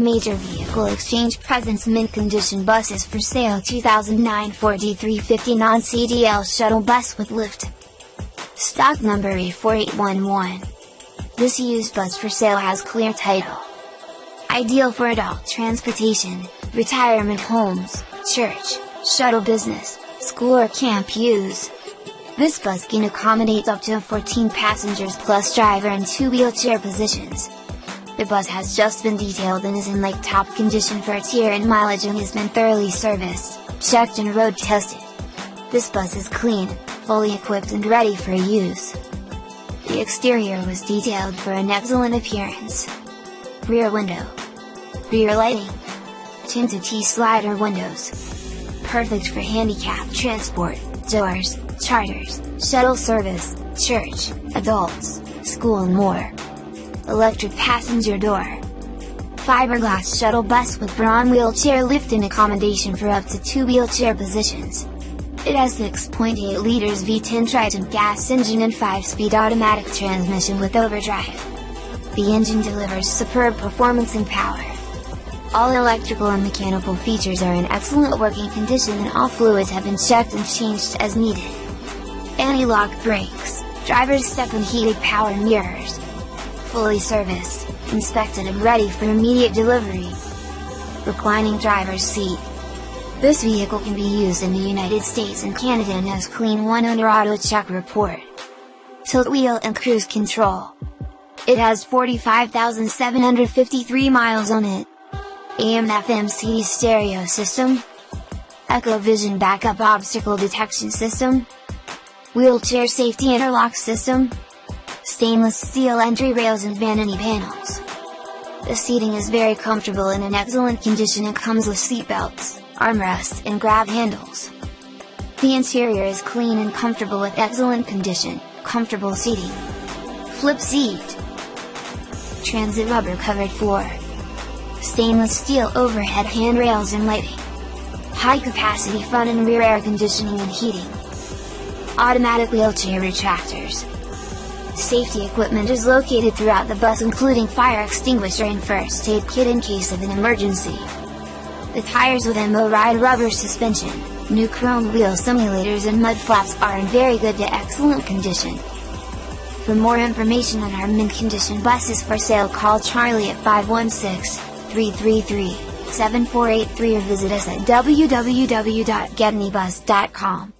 Major Vehicle Exchange Presents Mint Condition Buses for Sale 2009 Ford E350 Non-CDL Shuttle Bus with Lift. Stock number E4811. This used bus for sale has clear title. Ideal for adult transportation, retirement homes, church, shuttle business, school or camp use. This bus can accommodate up to 14 passengers plus driver and two wheelchair positions. The bus has just been detailed and is in like top condition for its year and mileage and has been thoroughly serviced, checked and road tested. This bus is clean, fully equipped and ready for use. The exterior was detailed for an excellent appearance. Rear window. Rear lighting. Tinted T-slider windows. Perfect for handicap transport, doors, charters, shuttle service, church, adults, school and more. Electric passenger door. Fiberglass shuttle bus with Braun wheelchair lift and accommodation for up to two wheelchair positions. It has 6.8 liters V10 Triton gas engine and 5-speed automatic transmission with overdrive. The engine delivers superb performance and power. All electrical and mechanical features are in excellent working condition and all fluids have been checked and changed as needed. Anti-lock brakes, driver's step and heated power mirrors. Fully serviced, inspected and ready for immediate delivery. Reclining driver's seat. This vehicle can be used in the United States and Canada and has clean one owner AutoCheck report. Tilt wheel and cruise control. It has 45,753 miles on it. AM FM CD stereo system. Echo-Vision backup obstacle detection system. Wheelchair safety interlock system. Stainless steel entry rails and vanity panels. The seating is very comfortable and in excellent condition and comes with seat belts, armrests and grab handles. The interior is clean and comfortable with excellent condition, comfortable seating. Flip seat. Transit rubber covered floor. Stainless steel overhead handrails and lighting. High capacity front and rear air conditioning and heating. Automatic wheelchair retractors. Safety equipment is located throughout the bus including fire extinguisher and first aid kit in case of an emergency. The tires with MO Ride rubber suspension, new chrome wheel simulators and mud flaps are in very good to excellent condition. For more information on our mint condition buses for sale call Charlie at 516-333-7483 or visit us at www.getanybus.com.